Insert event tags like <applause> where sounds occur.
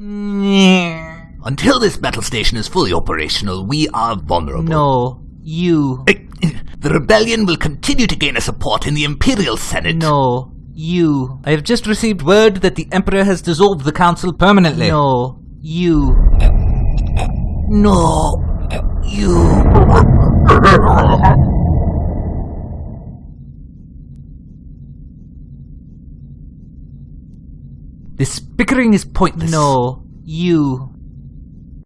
Until this battle station is fully operational, we are vulnerable. No, you. The rebellion will continue to gain a support in the Imperial Senate. No, you. I have just received word that the Emperor has dissolved the Council permanently. No, you. No, you. <laughs> This bickering is pointless. No, you.